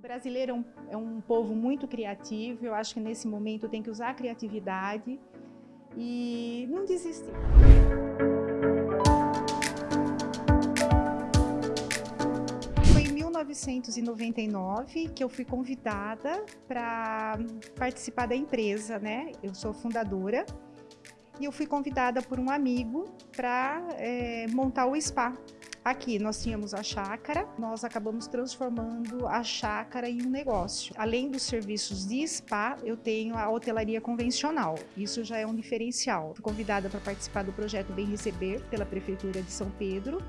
O brasileiro é um, é um povo muito criativo, eu acho que nesse momento tem que usar a criatividade e não desistir. Foi em 1999 que eu fui convidada para participar da empresa, né? Eu sou fundadora e eu fui convidada por um amigo para é, montar o spa Aqui nós tínhamos a chácara, nós acabamos transformando a chácara em um negócio. Além dos serviços de spa, eu tenho a hotelaria convencional. Isso já é um diferencial. Fui convidada para participar do projeto Bem Receber pela Prefeitura de São Pedro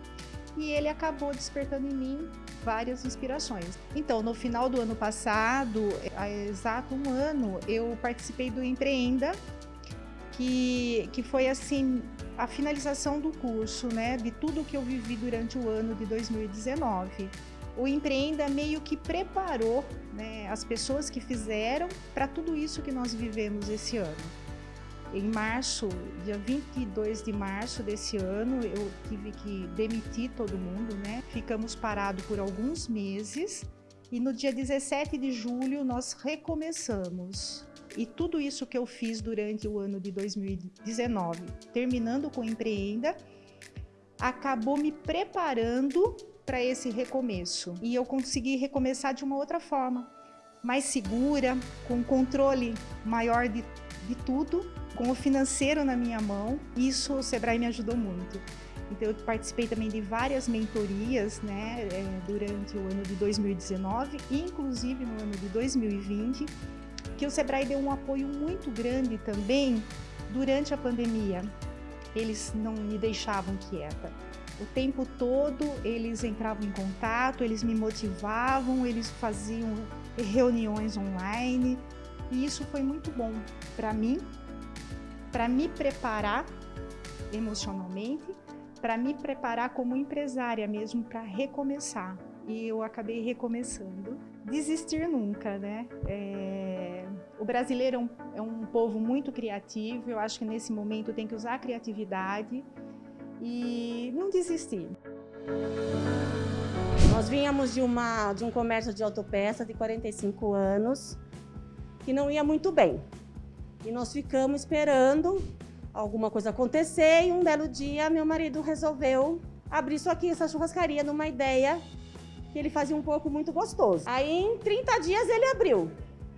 e ele acabou despertando em mim várias inspirações. Então, no final do ano passado, há exato um ano, eu participei do Empreenda, que, que foi assim a finalização do curso, né, de tudo que eu vivi durante o ano de 2019. O Empreenda meio que preparou né, as pessoas que fizeram para tudo isso que nós vivemos esse ano. Em março, dia 22 de março desse ano, eu tive que demitir todo mundo, né? Ficamos parados por alguns meses e no dia 17 de julho nós recomeçamos. E tudo isso que eu fiz durante o ano de 2019, terminando com Empreenda, acabou me preparando para esse recomeço. E eu consegui recomeçar de uma outra forma, mais segura, com controle maior de, de tudo, com o financeiro na minha mão. Isso o Sebrae me ajudou muito. Então eu participei também de várias mentorias né, eh, durante o ano de 2019, inclusive no ano de 2020, que o Sebrae deu um apoio muito grande também durante a pandemia. Eles não me deixavam quieta. O tempo todo eles entravam em contato, eles me motivavam, eles faziam reuniões online. E isso foi muito bom para mim, para me preparar emocionalmente, para me preparar como empresária mesmo para recomeçar. E eu acabei recomeçando. Desistir nunca, né? É o brasileiro é um, é um povo muito criativo, eu acho que nesse momento tem que usar a criatividade e não desistir. Nós vínhamos de, uma, de um comércio de autopeça de 45 anos, que não ia muito bem. E nós ficamos esperando alguma coisa acontecer e um belo dia meu marido resolveu abrir isso aqui, essa churrascaria, numa ideia que ele fazia um pouco muito gostoso. Aí em 30 dias ele abriu.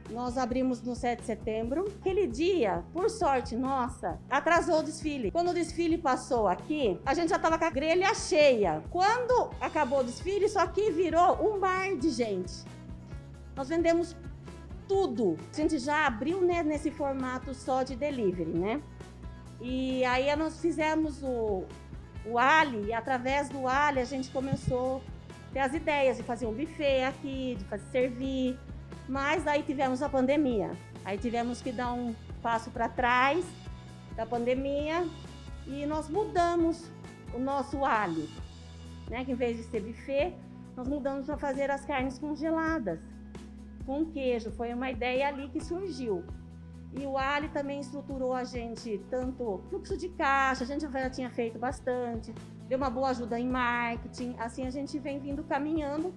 Nós abrimos no 7 de setembro. Aquele dia, por sorte nossa, atrasou o desfile. Quando o desfile passou aqui, a gente já estava com a grelha cheia. Quando acabou o desfile, isso aqui virou um mar de gente. Nós vendemos tudo. A gente já abriu né, nesse formato só de delivery, né? E aí nós fizemos o, o Ali, e através do Ali a gente começou a ter as ideias de fazer um buffet aqui, de fazer servir, mas aí tivemos a pandemia. Aí tivemos que dar um passo para trás da pandemia e nós mudamos o nosso alho. Né? Que em vez de ser buffet, nós mudamos para fazer as carnes congeladas com queijo. Foi uma ideia ali que surgiu. E o Ali também estruturou a gente tanto fluxo de caixa, a gente já tinha feito bastante, deu uma boa ajuda em marketing. Assim a gente vem vindo caminhando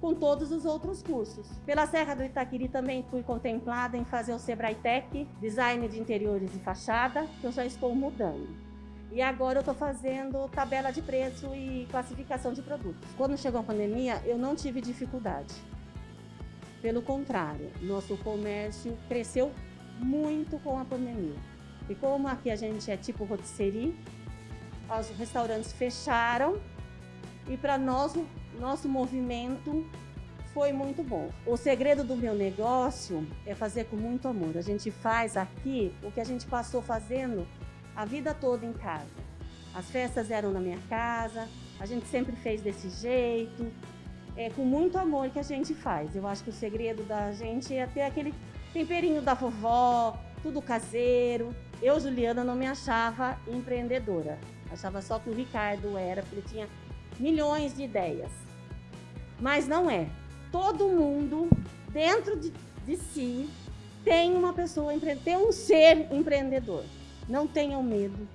com todos os outros cursos. Pela Serra do Itaquiri também fui contemplada em fazer o Sebrae Tech, Design de Interiores e Fachada, que eu já estou mudando. E agora eu estou fazendo tabela de preço e classificação de produtos. Quando chegou a pandemia, eu não tive dificuldade. Pelo contrário, nosso comércio cresceu muito com a pandemia. E como aqui a gente é tipo rotisserie, os restaurantes fecharam e para nós nosso movimento foi muito bom. O segredo do meu negócio é fazer com muito amor. A gente faz aqui o que a gente passou fazendo a vida toda em casa. As festas eram na minha casa, a gente sempre fez desse jeito, é com muito amor que a gente faz. Eu acho que o segredo da gente é ter aquele temperinho da vovó, tudo caseiro. Eu, Juliana, não me achava empreendedora. Achava só que o Ricardo era, porque ele tinha milhões de ideias mas não é. Todo mundo, dentro de, de si, tem uma pessoa, tem um ser empreendedor. Não tenham medo.